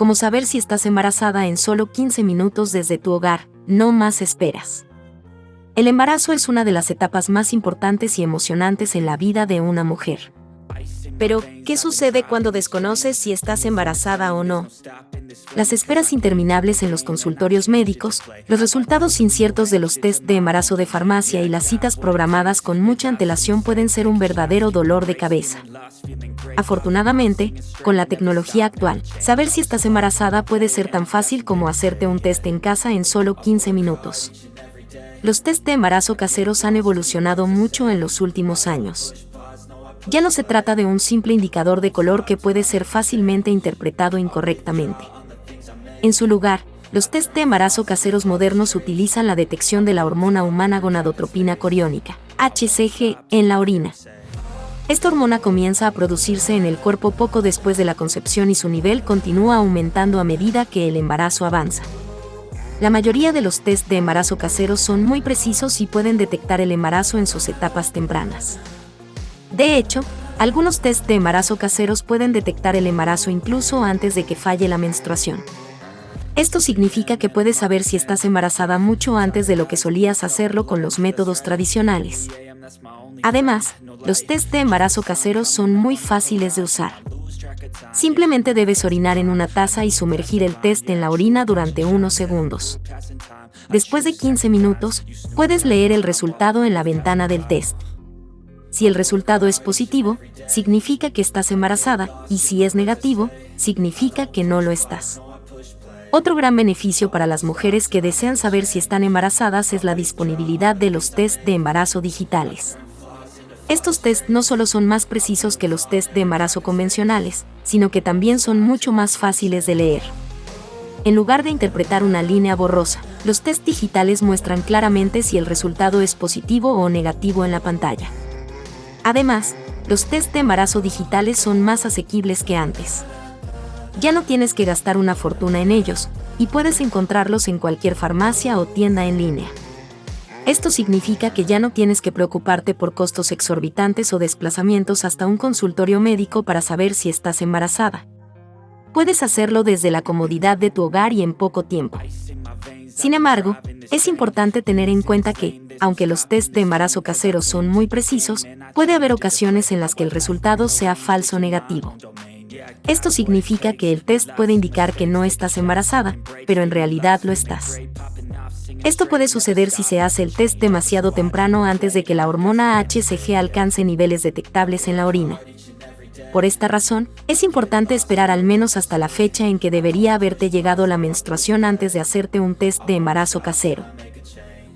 como saber si estás embarazada en solo 15 minutos desde tu hogar, no más esperas. El embarazo es una de las etapas más importantes y emocionantes en la vida de una mujer. Pero, ¿qué sucede cuando desconoces si estás embarazada o no? Las esperas interminables en los consultorios médicos, los resultados inciertos de los test de embarazo de farmacia y las citas programadas con mucha antelación pueden ser un verdadero dolor de cabeza. Afortunadamente, con la tecnología actual, saber si estás embarazada puede ser tan fácil como hacerte un test en casa en solo 15 minutos. Los test de embarazo caseros han evolucionado mucho en los últimos años. Ya no se trata de un simple indicador de color que puede ser fácilmente interpretado incorrectamente. En su lugar, los test de embarazo caseros modernos utilizan la detección de la hormona humana gonadotropina coriónica, HCG, en la orina. Esta hormona comienza a producirse en el cuerpo poco después de la concepción y su nivel continúa aumentando a medida que el embarazo avanza. La mayoría de los test de embarazo caseros son muy precisos y pueden detectar el embarazo en sus etapas tempranas. De hecho, algunos test de embarazo caseros pueden detectar el embarazo incluso antes de que falle la menstruación. Esto significa que puedes saber si estás embarazada mucho antes de lo que solías hacerlo con los métodos tradicionales. Además, los test de embarazo caseros son muy fáciles de usar. Simplemente debes orinar en una taza y sumergir el test en la orina durante unos segundos. Después de 15 minutos, puedes leer el resultado en la ventana del test. Si el resultado es positivo, significa que estás embarazada, y si es negativo, significa que no lo estás. Otro gran beneficio para las mujeres que desean saber si están embarazadas es la disponibilidad de los test de embarazo digitales. Estos test no solo son más precisos que los test de embarazo convencionales, sino que también son mucho más fáciles de leer. En lugar de interpretar una línea borrosa, los test digitales muestran claramente si el resultado es positivo o negativo en la pantalla. Además, los test de embarazo digitales son más asequibles que antes. Ya no tienes que gastar una fortuna en ellos, y puedes encontrarlos en cualquier farmacia o tienda en línea. Esto significa que ya no tienes que preocuparte por costos exorbitantes o desplazamientos hasta un consultorio médico para saber si estás embarazada. Puedes hacerlo desde la comodidad de tu hogar y en poco tiempo. Sin embargo, es importante tener en cuenta que, aunque los test de embarazo caseros son muy precisos, puede haber ocasiones en las que el resultado sea falso negativo. Esto significa que el test puede indicar que no estás embarazada, pero en realidad lo estás. Esto puede suceder si se hace el test demasiado temprano antes de que la hormona HCG alcance niveles detectables en la orina. Por esta razón, es importante esperar al menos hasta la fecha en que debería haberte llegado la menstruación antes de hacerte un test de embarazo casero.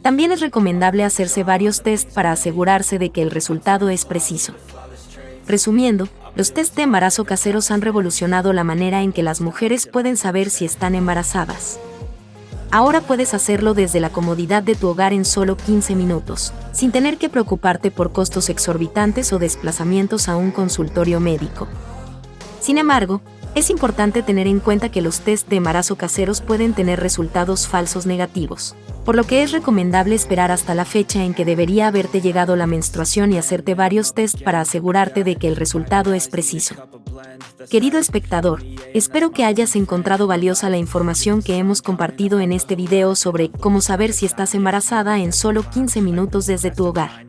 También es recomendable hacerse varios tests para asegurarse de que el resultado es preciso. Resumiendo, los test de embarazo caseros han revolucionado la manera en que las mujeres pueden saber si están embarazadas. Ahora puedes hacerlo desde la comodidad de tu hogar en solo 15 minutos, sin tener que preocuparte por costos exorbitantes o desplazamientos a un consultorio médico. Sin embargo, es importante tener en cuenta que los test de embarazo caseros pueden tener resultados falsos negativos, por lo que es recomendable esperar hasta la fecha en que debería haberte llegado la menstruación y hacerte varios tests para asegurarte de que el resultado es preciso. Querido espectador, espero que hayas encontrado valiosa la información que hemos compartido en este video sobre cómo saber si estás embarazada en solo 15 minutos desde tu hogar.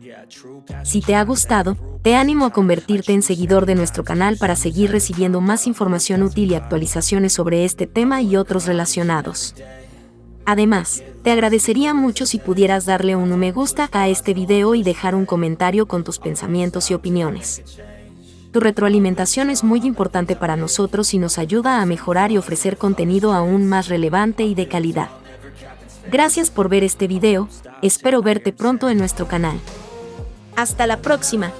Si te ha gustado, te animo a convertirte en seguidor de nuestro canal para seguir recibiendo más información útil y actualizaciones sobre este tema y otros relacionados. Además, te agradecería mucho si pudieras darle un me gusta a este video y dejar un comentario con tus pensamientos y opiniones. Tu retroalimentación es muy importante para nosotros y nos ayuda a mejorar y ofrecer contenido aún más relevante y de calidad. Gracias por ver este video, espero verte pronto en nuestro canal. Hasta la próxima.